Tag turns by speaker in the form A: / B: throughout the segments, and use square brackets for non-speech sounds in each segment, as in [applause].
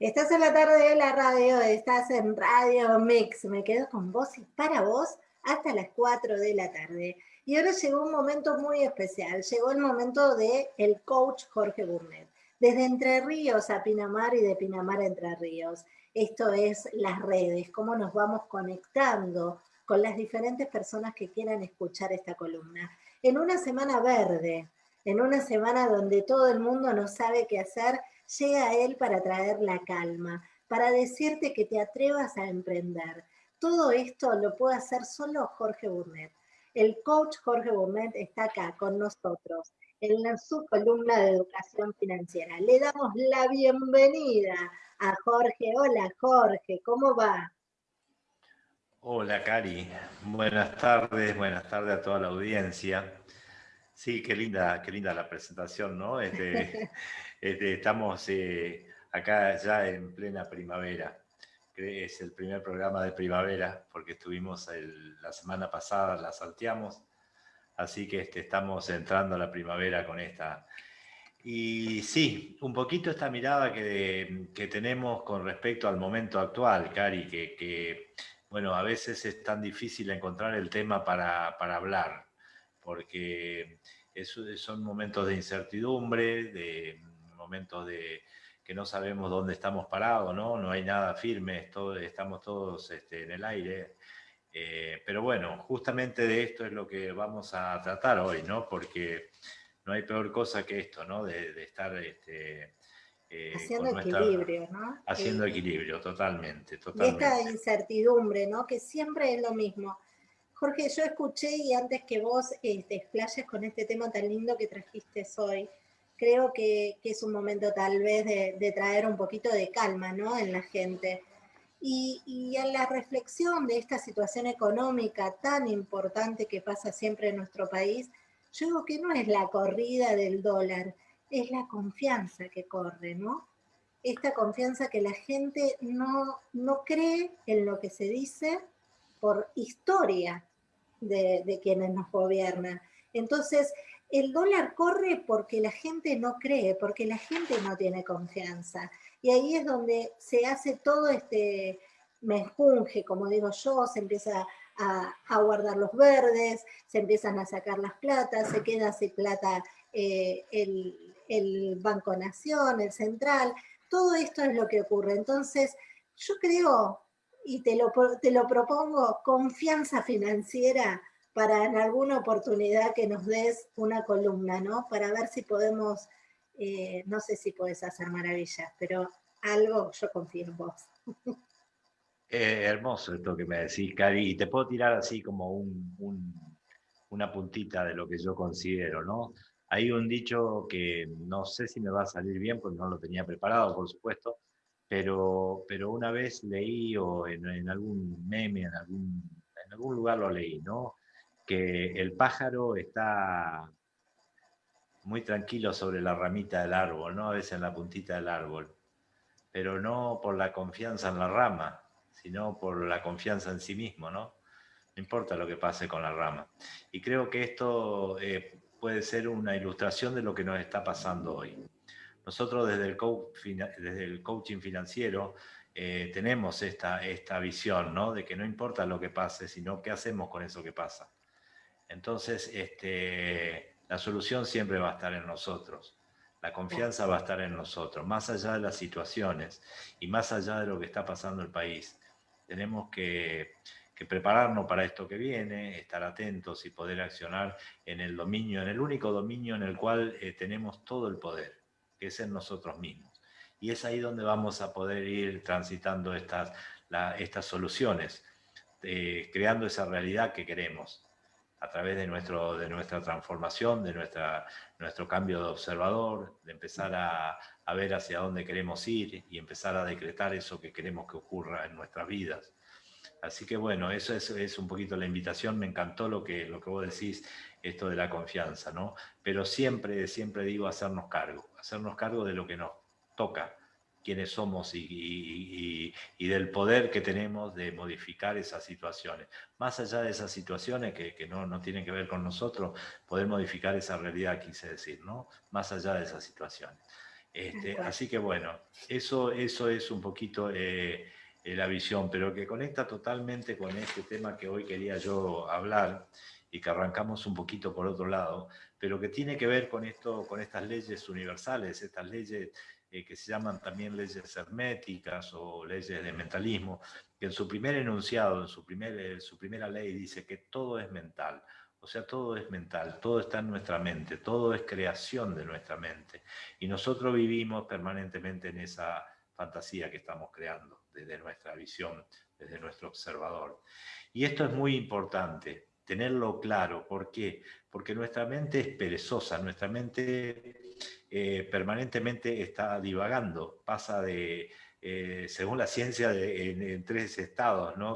A: Estás en la tarde de la radio, estás en Radio Mix. Me quedo con vos y para vos hasta las 4 de la tarde. Y ahora llegó un momento muy especial. Llegó el momento de el coach Jorge Burnett. Desde Entre Ríos a Pinamar y de Pinamar a Entre Ríos. Esto es las redes, cómo nos vamos conectando con las diferentes personas que quieran escuchar esta columna. En una semana verde, en una semana donde todo el mundo no sabe qué hacer, llega a él para traer la calma, para decirte que te atrevas a emprender. Todo esto lo puede hacer solo Jorge Burnett. El coach Jorge Burnett está acá con nosotros en su columna de educación financiera. Le damos la bienvenida a Jorge. Hola Jorge, ¿cómo va?
B: Hola Cari, buenas tardes, buenas tardes a toda la audiencia. Sí, qué linda, qué linda la presentación, ¿no? Este, [laughs] este, estamos eh, acá ya en plena primavera. Es el primer programa de primavera, porque estuvimos la semana pasada, la salteamos. Así que este, estamos entrando a la primavera con esta. Y sí, un poquito esta mirada que, que tenemos con respecto al momento actual, Cari, que, que, bueno, a veces es tan difícil encontrar el tema para, para hablar porque son momentos de incertidumbre, de momentos de que no sabemos dónde estamos parados, ¿no? No hay nada firme, estamos todos este, en el aire. Eh, pero bueno, justamente de esto es lo que vamos a tratar hoy, ¿no? Porque no hay peor cosa que esto, ¿no? De, estar... Este,
A: eh, haciendo equilibrio, ¿no?
B: Haciendo equilibrio, totalmente, totalmente.
A: Y esta incertidumbre, ¿no? Que siempre es lo mismo. Jorge, yo escuché y antes que vos eh, te explayes con este tema tan lindo que trajiste hoy, creo que, es un momento tal vez de, traer un poquito de calma ¿no? en la gente. Y, y, en la reflexión de esta situación económica tan importante que pasa siempre en nuestro país, yo digo que no es la corrida del dólar, es la confianza que corre, ¿no? Esta confianza que la gente no, no cree en lo que se dice por historia, de, quienes nos gobiernan. Entonces, el dólar corre porque la gente no cree, porque la gente no tiene confianza. Y ahí es donde se hace todo este mejunje, como digo yo, se empieza a, guardar los verdes, se empiezan a sacar las platas, se queda sin plata eh, el, el Banco Nación, el Central, todo esto es lo que ocurre. Entonces, yo creo y te lo, te lo propongo, confianza financiera para en alguna oportunidad que nos des una columna, ¿no? Para ver si podemos, eh, no sé si puedes hacer maravillas, pero algo yo confío en vos. [laughs]
B: Eh, hermoso esto que me decís, Cari, y te puedo tirar así como un, una puntita de lo que yo considero, ¿no? Hay un dicho que no sé si me va a salir bien, porque no lo tenía preparado, por supuesto, pero, pero una vez leí o en, algún meme, en algún, en algún lugar lo leí, ¿no? Que el pájaro está muy tranquilo sobre la ramita del árbol, ¿no? A veces en la puntita del árbol, pero no por la confianza en la rama, sino por la confianza en sí mismo, ¿no? No importa lo que pase con la rama. Y creo que esto eh, puede ser una ilustración de lo que nos está pasando hoy. Nosotros desde el, coaching financiero eh, tenemos esta, esta visión, ¿no? De que no importa lo que pase, sino qué hacemos con eso que pasa. Entonces, este, la solución siempre va a estar en nosotros. La confianza va a estar en nosotros, más allá de las situaciones y más allá de lo que está pasando el país. Tenemos que, prepararnos para esto que viene, estar atentos y poder accionar en el dominio, en el único dominio en el cual eh, tenemos todo el poder que es en nosotros mismos. Y es ahí donde vamos a poder ir transitando estas, estas soluciones, eh, creando esa realidad que queremos a través de, nuestro, de nuestra transformación, de nuestra, nuestro cambio de observador, de empezar a, a, ver hacia dónde queremos ir y empezar a decretar eso que queremos que ocurra en nuestras vidas. Así que bueno, eso es, un poquito la invitación, me encantó lo que, lo que vos decís, esto de la confianza, ¿no? Pero siempre, siempre digo hacernos cargo, hacernos cargo de lo que nos toca, quiénes somos y, y, del poder que tenemos de modificar esas situaciones. Más allá de esas situaciones que, que no, no, tienen que ver con nosotros, poder modificar esa realidad, quise decir, ¿no? Más allá de esas situaciones. Este, así que bueno, eso, eso es un poquito eh, eh, la visión, pero que conecta totalmente con este tema que hoy quería yo hablar y que arrancamos un poquito por otro lado, pero que tiene que ver con, esto, con estas leyes universales, estas leyes eh, que se llaman también leyes herméticas o leyes de mentalismo, que en su primer enunciado, en su, primer, su primera ley dice que todo es mental. O sea, todo es mental, todo está en nuestra mente, todo es creación de nuestra mente. Y nosotros vivimos permanentemente en esa fantasía que estamos creando desde nuestra visión, desde nuestro observador. Y esto es muy importante, tenerlo claro. ¿Por qué? Porque nuestra mente es perezosa, nuestra mente eh, permanentemente está divagando, pasa de eh, según la ciencia, en, tres estados, ¿no?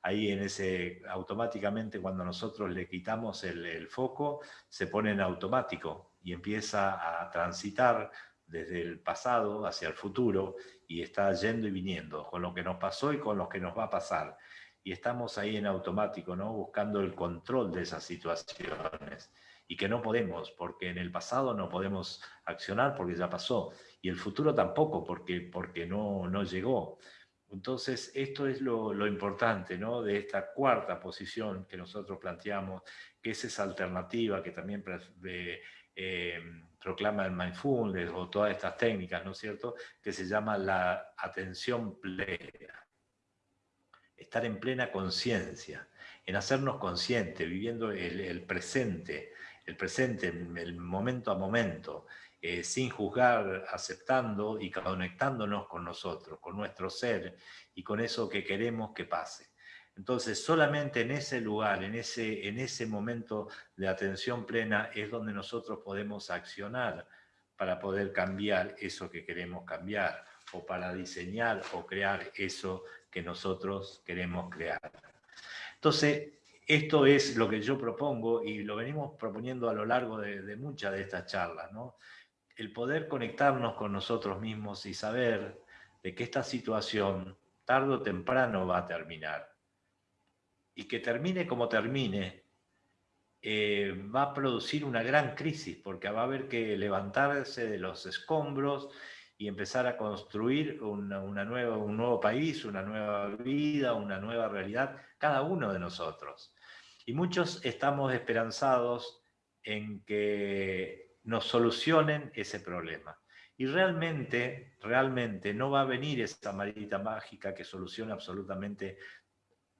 B: Ahí en ese, automáticamente cuando nosotros le quitamos el, foco, se pone en automático y empieza a transitar desde el pasado hacia el futuro y está yendo y viniendo, con lo que nos pasó y con lo que nos va a pasar. Y estamos ahí en automático, ¿no? Buscando el control de esas situaciones y que no podemos, porque en el pasado no podemos accionar porque ya pasó, y el futuro tampoco, porque, porque no, no llegó. Entonces, esto es lo, importante ¿no? de esta cuarta posición que nosotros planteamos, que es esa alternativa que también eh, proclama el mindfulness o todas estas técnicas, ¿no es cierto?, que se llama la atención plena. Estar en plena conciencia, en hacernos conscientes, viviendo el, el presente, el presente, el momento a momento, eh, sin juzgar, aceptando y conectándonos con nosotros, con nuestro ser y con eso que queremos que pase. Entonces, solamente en ese lugar, en ese, en ese momento de atención plena, es donde nosotros podemos accionar para poder cambiar eso que queremos cambiar, o para diseñar o crear eso que nosotros queremos crear. Entonces, esto es lo que yo propongo y lo venimos proponiendo a lo largo de, muchas de estas charlas, ¿no? El poder conectarnos con nosotros mismos y saber de que esta situación tarde o temprano va a terminar. Y que termine como termine, eh, va a producir una gran crisis, porque va a haber que levantarse de los escombros y empezar a construir una, nueva, un nuevo país, una nueva vida, una nueva realidad, cada uno de nosotros. Y muchos estamos esperanzados en que nos solucionen ese problema. Y realmente, realmente no va a venir esa marita mágica que solucione absolutamente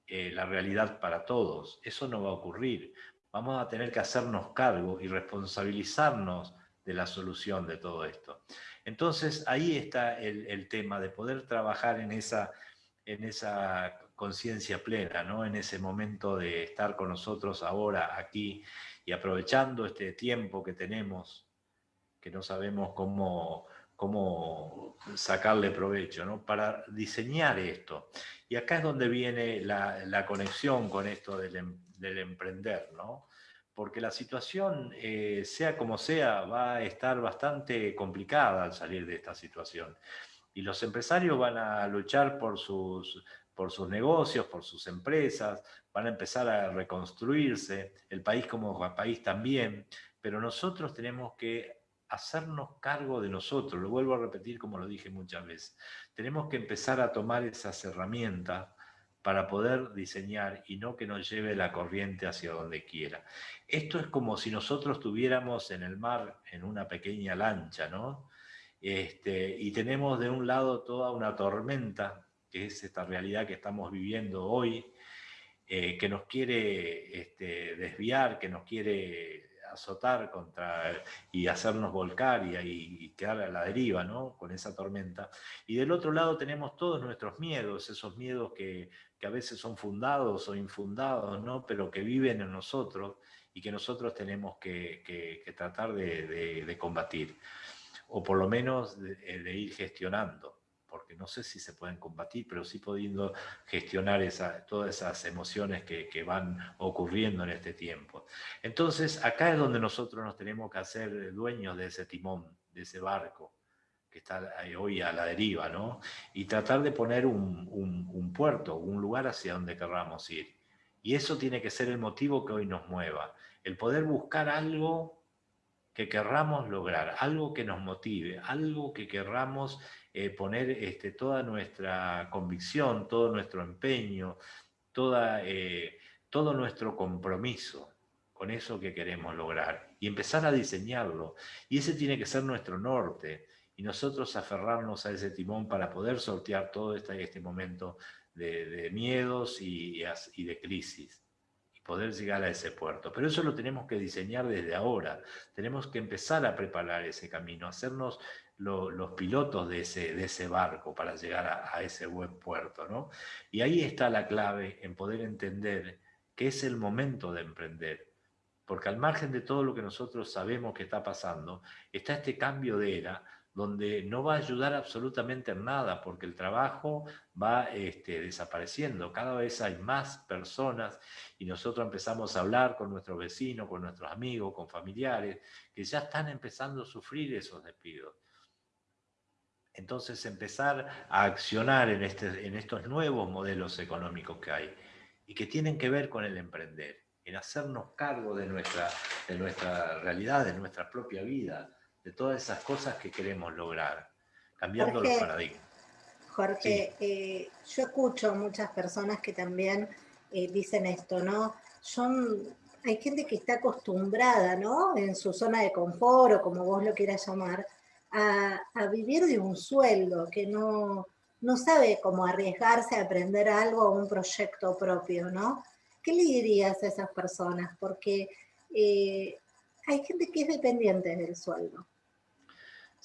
B: eh, la realidad para todos. Eso no va a ocurrir. Vamos a tener que hacernos cargo y responsabilizarnos de la solución de todo esto. Entonces ahí está el, el tema de poder trabajar en esa, en esa conciencia plena, ¿no? en ese momento de estar con nosotros ahora, aquí, y aprovechando este tiempo que tenemos, que no sabemos cómo, cómo sacarle provecho, ¿no? para diseñar esto. Y acá es donde viene la, conexión con esto del, em, emprender, ¿no? porque la situación, eh, sea como sea, va a estar bastante complicada al salir de esta situación. Y los empresarios van a luchar por sus por sus negocios, por sus empresas, van a empezar a reconstruirse, el país como país también, pero nosotros tenemos que hacernos cargo de nosotros, lo vuelvo a repetir como lo dije muchas veces, tenemos que empezar a tomar esas herramientas para poder diseñar y no que nos lleve la corriente hacia donde quiera. Esto es como si nosotros estuviéramos en el mar en una pequeña lancha, ¿no? Este, y tenemos de un lado toda una tormenta que es esta realidad que estamos viviendo hoy, eh, que nos quiere este, desviar, que nos quiere azotar contra y hacernos volcar y, quedar a la deriva ¿no? con esa tormenta. Y del otro lado tenemos todos nuestros miedos, esos miedos que, a veces son fundados o infundados, ¿no? pero que viven en nosotros y que nosotros tenemos que, tratar de, combatir, o por lo menos de ir gestionando porque no sé si se pueden combatir, pero sí pudiendo gestionar todas esas emociones que, van ocurriendo en este tiempo. Entonces, acá es donde nosotros nos tenemos que hacer dueños de ese timón, de ese barco que está hoy a la deriva, ¿no? Y tratar de poner un, un puerto, un lugar hacia donde querramos ir. Y eso tiene que ser el motivo que hoy nos mueva, el poder buscar algo que querramos lograr, algo que nos motive, algo que querramos eh, poner este, toda nuestra convicción, todo nuestro empeño, toda, eh, todo nuestro compromiso con eso que queremos lograr y empezar a diseñarlo. Y ese tiene que ser nuestro norte y nosotros aferrarnos a ese timón para poder sortear todo este, este momento de, miedos y, y de crisis poder llegar a ese puerto. Pero eso lo tenemos que diseñar desde ahora. Tenemos que empezar a preparar ese camino, hacernos los pilotos de ese, de ese barco para llegar a, ese buen puerto. ¿no? Y ahí está la clave en poder entender que es el momento de emprender. Porque al margen de todo lo que nosotros sabemos que está pasando, está este cambio de era donde no va a ayudar absolutamente en nada, porque el trabajo va este, desapareciendo. Cada vez hay más personas y nosotros empezamos a hablar con nuestros vecinos, con nuestros amigos, con familiares, que ya están empezando a sufrir esos despidos. Entonces empezar a accionar en, este, en estos nuevos modelos económicos que hay y que tienen que ver con el emprender, en hacernos cargo de nuestra, de nuestra realidad, de nuestra propia vida, de todas esas cosas que queremos lograr, cambiando los paradigmas.
A: Jorge, eh, yo escucho muchas personas que también eh, dicen esto, ¿no? Son, hay gente que está acostumbrada, ¿no? En su zona de confort o como vos lo quieras llamar, a, vivir de un sueldo, que no, no sabe cómo arriesgarse a aprender algo o un proyecto propio, ¿no? ¿Qué le dirías a esas personas? Porque eh, hay gente que es dependiente del sueldo.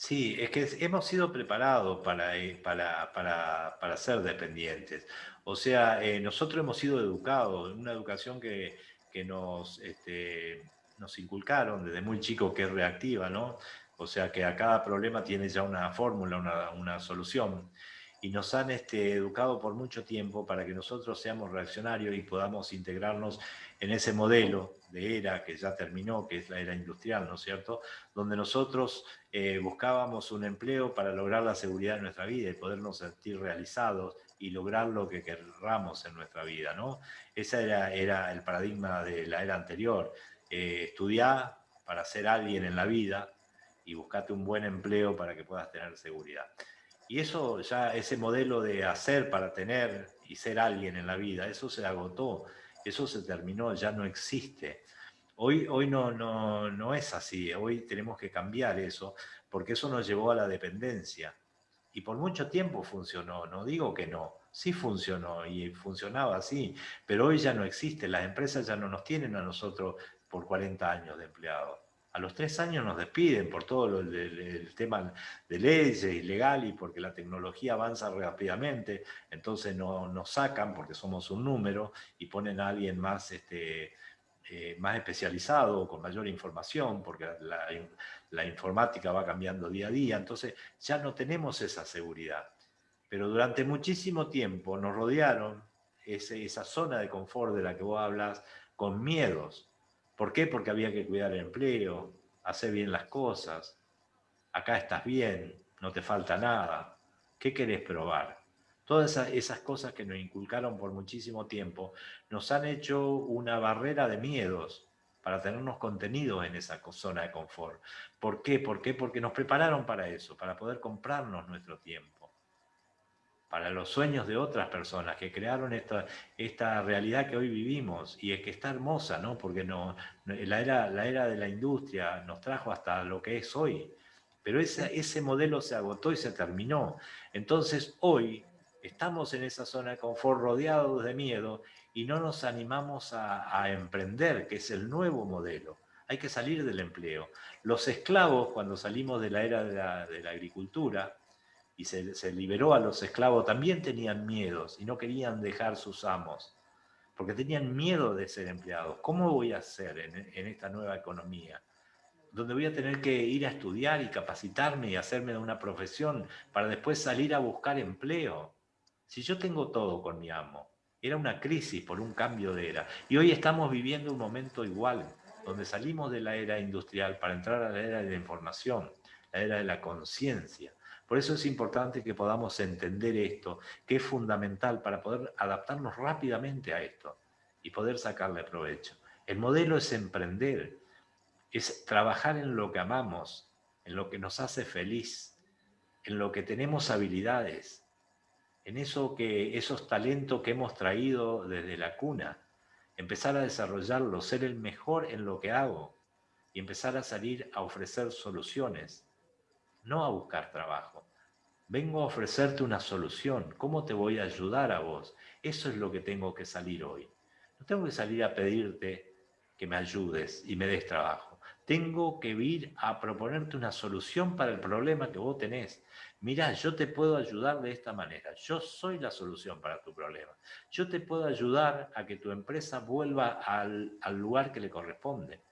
B: Sí, es que hemos sido preparados para, eh, para, para, para ser dependientes. O sea, eh, nosotros hemos sido educados, una educación que, que nos, este, nos inculcaron desde muy chicos que es reactiva, ¿no? O sea, que a cada problema tiene ya una fórmula, una, una solución y nos han este, educado por mucho tiempo para que nosotros seamos reaccionarios y podamos integrarnos en ese modelo de era que ya terminó, que es la era industrial, ¿no es cierto?, donde nosotros eh, buscábamos un empleo para lograr la seguridad de nuestra vida y podernos sentir realizados y lograr lo que querramos en nuestra vida, ¿no? Ese era, era el paradigma de la era anterior. Eh, estudiar para ser alguien en la vida y buscarte un buen empleo para que puedas tener seguridad. Y eso ya, ese modelo de hacer para tener y ser alguien en la vida, eso se agotó, eso se terminó, ya no existe. Hoy, hoy no, no, no es así, hoy tenemos que cambiar eso, porque eso nos llevó a la dependencia. Y por mucho tiempo funcionó, no digo que no, sí funcionó y funcionaba así, pero hoy ya no existe, las empresas ya no nos tienen a nosotros por 40 años de empleados a los tres años nos despiden por todo el, tema de leyes ilegal y porque la tecnología avanza rápidamente, entonces no, nos sacan porque somos un número y ponen a alguien más, este, eh, más especializado, con mayor información, porque la, informática va cambiando día a día, entonces ya no tenemos esa seguridad. Pero durante muchísimo tiempo nos rodearon esa zona de confort de la que vos hablas con miedos, ¿Por qué? Porque había que cuidar el empleo, hacer bien las cosas, acá estás bien, no te falta nada, ¿qué querés probar? Todas esas, cosas que nos inculcaron por muchísimo tiempo nos han hecho una barrera de miedos para tenernos contenidos en esa zona de confort. ¿Por qué? ¿Por qué? Porque nos prepararon para eso, para poder comprarnos nuestro tiempo para los sueños de otras personas que crearon esta, esta realidad que hoy vivimos y es que está hermosa, ¿no? Porque no, la, era, la era de la industria nos trajo hasta lo que es hoy, pero ese, ese modelo se agotó y se terminó. Entonces hoy estamos en esa zona de confort rodeados de miedo y no nos animamos a, a emprender, que es el nuevo modelo. Hay que salir del empleo. Los esclavos, cuando salimos de la era de la, de la agricultura, y se, liberó a los esclavos, también tenían miedos y no querían dejar sus amos, porque tenían miedo de ser empleados. ¿Cómo voy a hacer en, esta nueva economía? Donde voy a tener que ir a estudiar y capacitarme y hacerme de una profesión para después salir a buscar empleo. Si yo tengo todo con mi amo, era una crisis por un cambio de era. Y hoy estamos viviendo un momento igual, donde salimos de la era industrial para entrar a la era de la información, la era de la conciencia. Por eso es importante que podamos entender esto, que es fundamental para poder adaptarnos rápidamente a esto y poder sacarle provecho. El modelo es emprender, es trabajar en lo que amamos, en lo que nos hace feliz, en lo que tenemos habilidades, en eso que, esos talentos que hemos traído desde la cuna, empezar a desarrollarlo, ser el mejor en lo que hago y empezar a salir a ofrecer soluciones, no a buscar trabajo. Vengo a ofrecerte una solución, ¿cómo te voy a ayudar a vos? Eso es lo que tengo que salir hoy. No tengo que salir a pedirte que me ayudes y me des trabajo. Tengo que ir a proponerte una solución para el problema que vos tenés. Mira, yo te puedo ayudar de esta manera. Yo soy la solución para tu problema. Yo te puedo ayudar a que tu empresa vuelva al, lugar que le corresponde.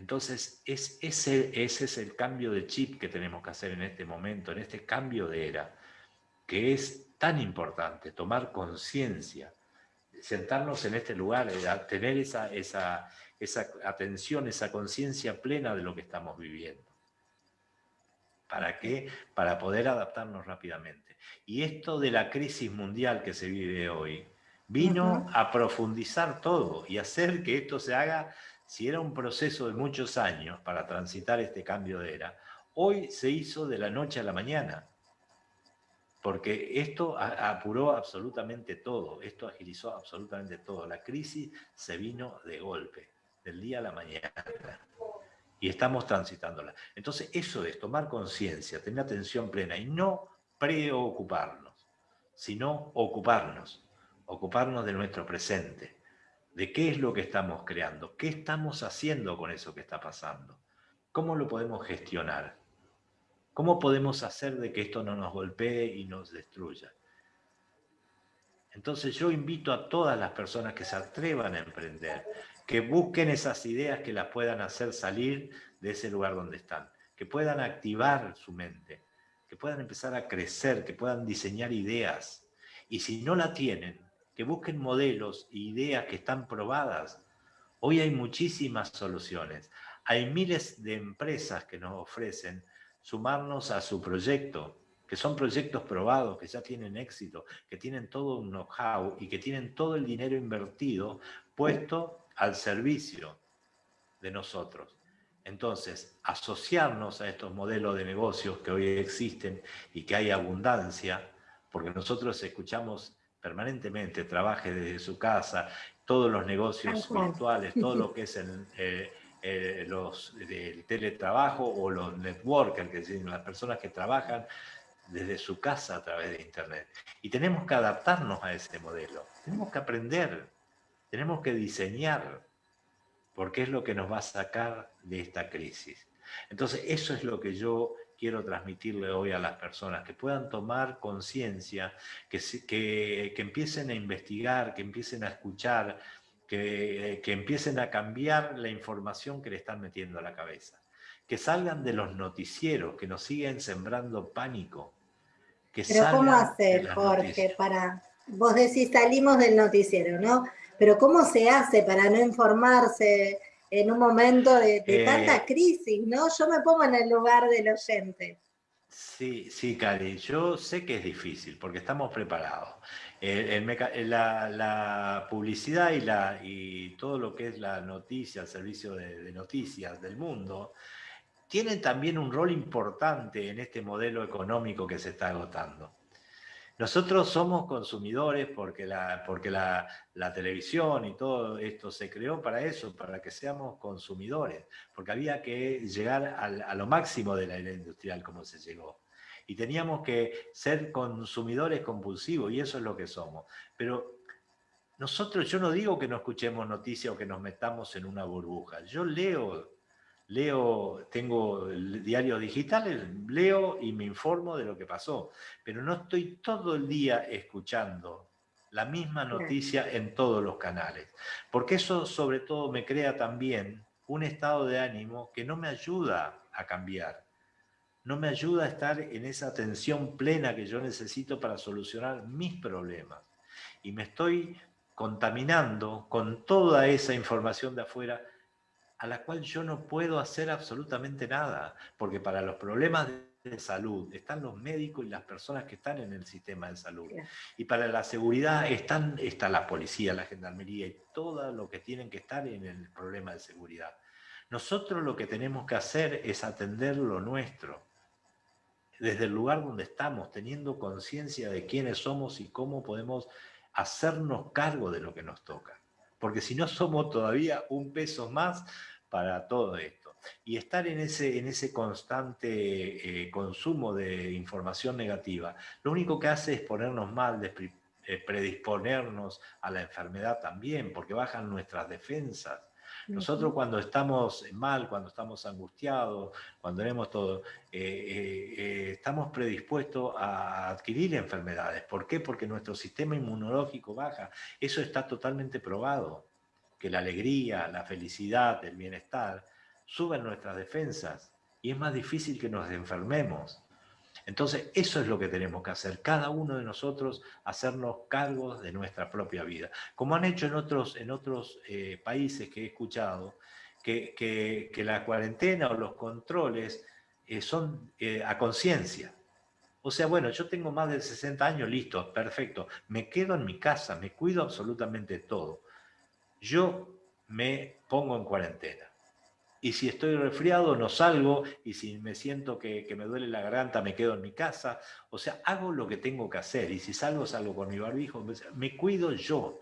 B: Entonces, es, ese, ese es el cambio de chip que tenemos que hacer en este momento, en este cambio de era, que es tan importante, tomar conciencia, sentarnos en este lugar, eh, tener esa, esa, esa atención, esa conciencia plena de lo que estamos viviendo. ¿Para qué? Para poder adaptarnos rápidamente. Y esto de la crisis mundial que se vive hoy, vino a profundizar todo y hacer que esto se haga, si era un proceso de muchos años para transitar este cambio de era, hoy se hizo de la noche a la mañana. Porque esto apuró absolutamente todo, esto agilizó absolutamente todo. La crisis se vino de golpe, del día a la mañana y estamos transitándola. Entonces, eso es tomar conciencia, tener atención plena y no preocuparnos, sino ocuparnos, ocuparnos de nuestro presente, de qué es lo que estamos creando, qué estamos haciendo con eso que está pasando, cómo lo podemos gestionar, cómo podemos hacer de que esto no nos golpee y nos destruya. Entonces yo invito a todas las personas que se atrevan a emprender, que busquen esas ideas que las puedan hacer salir de ese lugar donde están, que puedan activar su mente, que puedan empezar a crecer, que puedan diseñar ideas. Y si no la tienen, que busquen modelos e ideas que están probadas. Hoy hay muchísimas soluciones. Hay miles de empresas que nos ofrecen sumarnos a su proyecto, que son proyectos probados, que ya tienen éxito, que tienen todo un know-how y que tienen todo el dinero invertido puesto al servicio de nosotros. Entonces, asociarnos a estos modelos de negocios que hoy existen y que hay abundancia, porque nosotros escuchamos permanentemente, trabaje desde su casa, todos los negocios virtuales, todo lo que es el, eh, eh, los, el teletrabajo o los networkers, que decir, las personas que trabajan desde su casa a través de Internet. Y tenemos que adaptarnos a ese modelo, tenemos que aprender tenemos que diseñar, porque es lo que nos va a sacar de esta crisis. Entonces, eso es lo que yo quiero transmitirle hoy a las personas, que puedan tomar conciencia, que, que, empiecen a investigar, que empiecen a escuchar, que, que, empiecen a cambiar la información que le están metiendo a la cabeza, que salgan de los noticieros, que nos siguen sembrando pánico.
A: Que Pero ¿cómo hacer, Jorge, para... Vos decís, salimos del noticiero, ¿no? Pero ¿cómo se hace para no informarse en un momento de, eh, tanta crisis, no? Yo me pongo en el lugar del oyente.
B: Sí, sí, Cari, yo sé que es difícil porque estamos preparados. la, publicidad y, la, y todo lo que es la noticia, el servicio de noticias del mundo, tienen también un rol importante en este modelo económico que se está agotando. Nosotros somos consumidores porque, la, porque la, televisión y todo esto se creó para eso, para que seamos consumidores, porque había que llegar a lo máximo de la era industrial como se llegó. Y teníamos que ser consumidores compulsivos, y eso es lo que somos. Pero nosotros, yo no digo que no escuchemos noticias o que nos metamos en una burbuja. Yo leo leo, tengo diarios digitales, leo y me informo de lo que pasó, pero no estoy todo el día escuchando la misma noticia en todos los canales, porque eso sobre todo me crea también un estado de ánimo que no me ayuda a cambiar, no me ayuda a estar en esa atención plena que yo necesito para solucionar mis problemas. Y me estoy contaminando con toda esa información de afuera a la cual yo no puedo hacer absolutamente nada, porque para los problemas de salud están los médicos y las personas que están en el sistema de salud. Y para la seguridad están, está la policía, la gendarmería y todo lo que tienen que estar en el problema de seguridad. Nosotros lo que tenemos que hacer es atender lo nuestro, desde el lugar donde estamos, teniendo conciencia de quiénes somos y cómo podemos hacernos cargo de lo que nos toca. Porque si no somos todavía un peso más para todo esto. Y estar en ese, en ese constante eh, consumo de información negativa, lo único que hace es ponernos mal, eh, predisponernos a la enfermedad también, porque bajan nuestras defensas. Nosotros cuando estamos mal, cuando estamos angustiados, cuando tenemos todo, eh, estamos predispuestos a adquirir enfermedades. ¿Por qué? Porque nuestro sistema inmunológico baja. Eso está totalmente probado que la alegría, la felicidad, el bienestar suben nuestras defensas y es más difícil que nos enfermemos. Entonces, eso es lo que tenemos que hacer, cada uno de nosotros hacernos cargos de nuestra propia vida. Como han hecho en otros, en otros eh, países que he escuchado, que, que, la cuarentena o los controles eh, son eh, a conciencia. O sea, bueno, yo tengo más de 60 años, listo, perfecto, me quedo en mi casa, me cuido absolutamente todo yo me pongo en cuarentena. Y si estoy resfriado, no salgo, y si me siento que, me duele la garganta, me quedo en mi casa. O sea, hago lo que tengo que hacer, y si salgo, salgo con mi barbijo. Me cuido yo,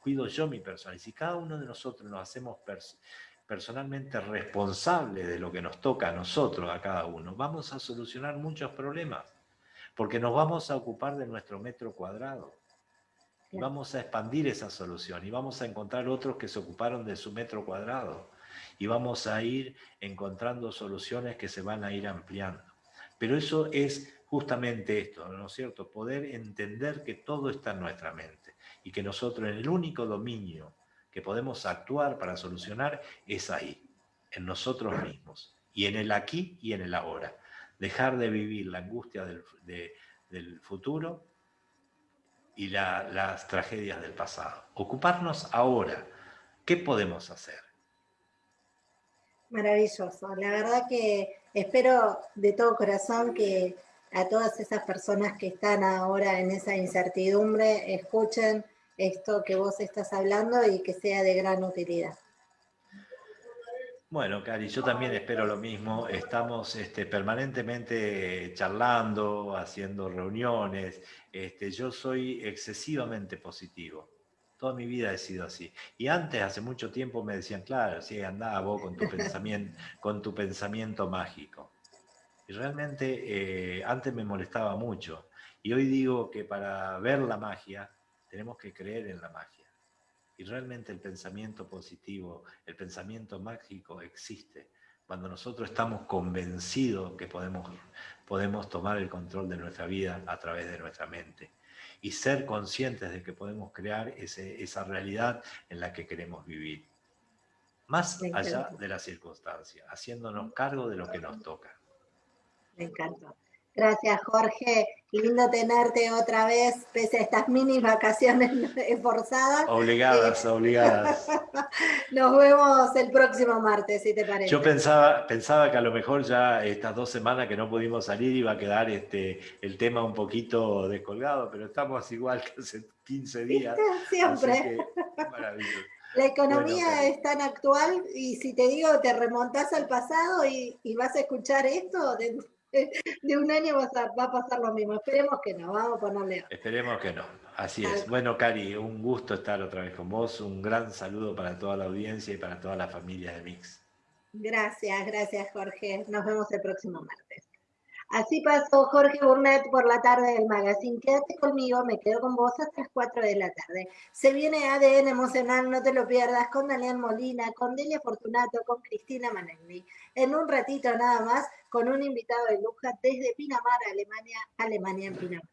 B: cuido yo mi persona. Y si cada uno de nosotros nos hacemos personalmente responsables de lo que nos toca a nosotros, a cada uno, vamos a solucionar muchos problemas, porque nos vamos a ocupar de nuestro metro cuadrado y vamos a expandir esa solución y vamos a encontrar otros que se ocuparon de su metro cuadrado y vamos a ir encontrando soluciones que se van a ir ampliando. Pero eso es justamente esto, ¿no es cierto? Poder entender que todo está en nuestra mente y que nosotros en el único dominio que podemos actuar para solucionar es ahí, en nosotros mismos y en el aquí y en el ahora. Dejar de vivir la angustia del, futuro y las tragedias del pasado. Ocuparnos ahora. ¿Qué podemos hacer?
A: Maravilloso. La verdad que espero de todo corazón que a todas esas personas que están ahora en esa incertidumbre escuchen esto que vos estás hablando y que sea de gran utilidad.
B: Bueno, Cari, yo también espero lo mismo. Estamos este, permanentemente charlando, haciendo reuniones. Este, yo soy excesivamente positivo. Toda mi vida he sido así. Y antes, hace mucho tiempo, me decían, claro, sí, andaba vos con tu pensamiento, [laughs] con tu pensamiento mágico. Y realmente eh, antes me molestaba mucho. Y hoy digo que para ver la magia, tenemos que creer en la magia. Y realmente el pensamiento positivo, el pensamiento mágico existe cuando nosotros estamos convencidos que podemos, podemos tomar el control de nuestra vida a través de nuestra mente y ser conscientes de que podemos crear ese, esa realidad en la que queremos vivir. Más allá de las circunstancias, haciéndonos cargo de lo que nos toca.
A: Me encanta. Gracias, Jorge. Lindo tenerte otra vez, pese a estas mini vacaciones [laughs] forzadas.
B: Obligadas, eh, obligadas. [laughs]
A: Nos vemos el próximo martes, si te parece.
B: Yo pensaba, pensaba que a lo mejor ya estas dos semanas que no pudimos salir iba a quedar este, el tema un poquito descolgado, pero estamos igual que hace 15 días. [laughs]
A: Siempre. La economía es tan actual y si te digo, te remontás al pasado y, y vas a escuchar esto, de [laughs] un año va a, pasar lo mismo. Esperemos que no, vamos a ponerle.
B: Esperemos que no, así es. Bueno, Cari, un gusto estar otra vez con vos. Un gran saludo para toda la audiencia y para toda la familia de Mix.
A: Gracias, gracias Jorge. Nos vemos el próximo martes. Así pasó Jorge Burnett por la tarde del magazine. Quédate conmigo, me quedo con vos hasta las 4 de la tarde. Se viene ADN emocional, no te lo pierdas, con Daniel Molina, con Delia Fortunato, con Cristina Manelli. En un ratito nada más, con un invitado de lujo desde Pinamar, Alemania, Alemania en Pinamar.